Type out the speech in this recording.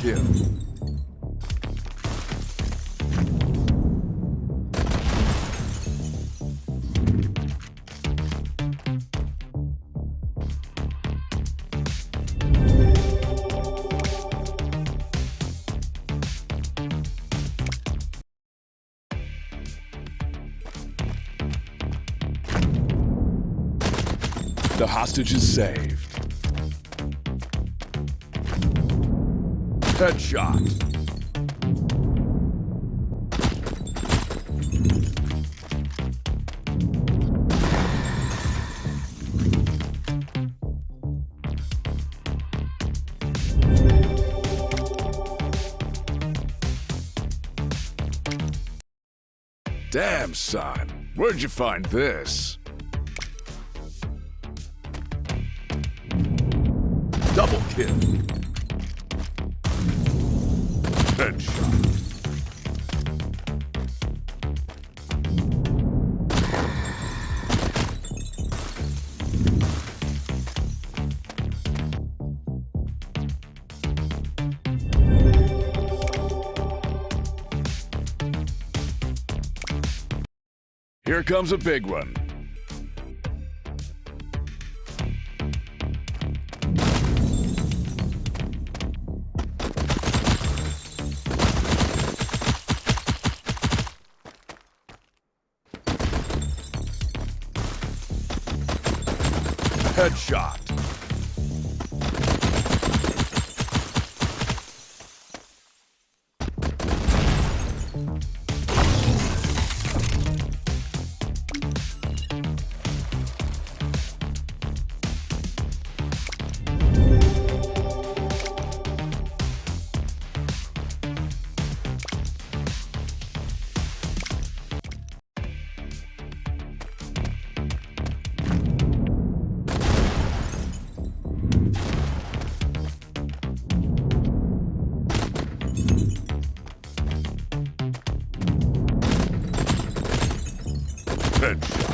kill. The hostage is saved. Headshot. Damn, son. Where'd you find this? Double kill. Headshot. Here comes a big one. Headshot. dead.